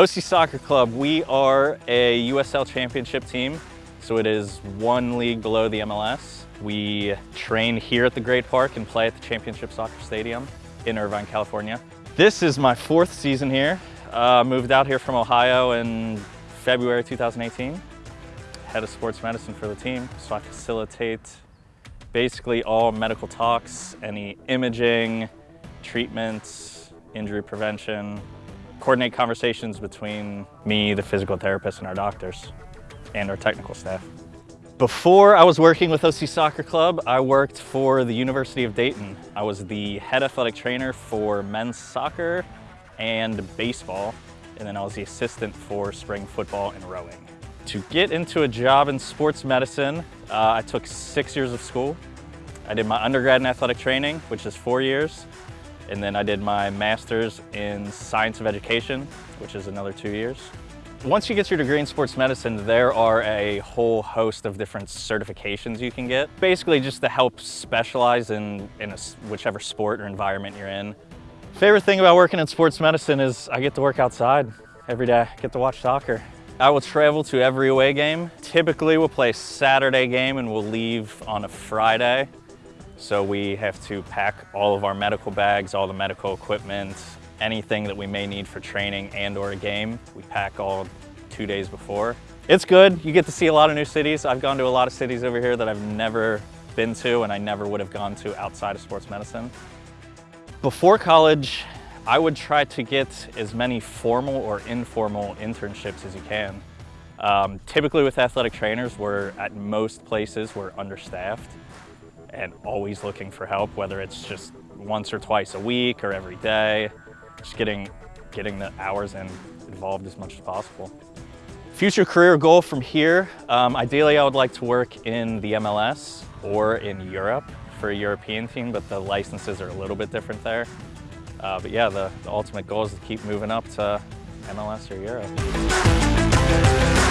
OC Soccer Club, we are a USL championship team, so it is one league below the MLS. We train here at the Great Park and play at the Championship Soccer Stadium in Irvine, California. This is my fourth season here. Uh, moved out here from Ohio in February 2018. Head of sports medicine for the team, so I facilitate basically all medical talks, any imaging, treatments, injury prevention, coordinate conversations between me, the physical therapist, and our doctors, and our technical staff. Before I was working with OC Soccer Club, I worked for the University of Dayton. I was the head athletic trainer for men's soccer and baseball, and then I was the assistant for spring football and rowing. To get into a job in sports medicine, uh, I took six years of school. I did my undergrad in athletic training, which is four years, and then I did my master's in science of education, which is another two years. Once you get your degree in sports medicine, there are a whole host of different certifications you can get. Basically just to help specialize in, in a, whichever sport or environment you're in. Favorite thing about working in sports medicine is I get to work outside every day, I get to watch soccer. I will travel to every away game. Typically we'll play Saturday game and we'll leave on a Friday. So we have to pack all of our medical bags, all the medical equipment, anything that we may need for training and or a game. We pack all two days before. It's good. You get to see a lot of new cities. I've gone to a lot of cities over here that I've never been to and I never would have gone to outside of sports medicine. Before college, I would try to get as many formal or informal internships as you can. Um, typically with athletic trainers, we're at most places we're understaffed and always looking for help, whether it's just once or twice a week or every day, just getting, getting the hours in involved as much as possible. Future career goal from here, um, ideally I would like to work in the MLS or in Europe for a European team, but the licenses are a little bit different there. Uh, but yeah, the, the ultimate goal is to keep moving up to MLS or Europe.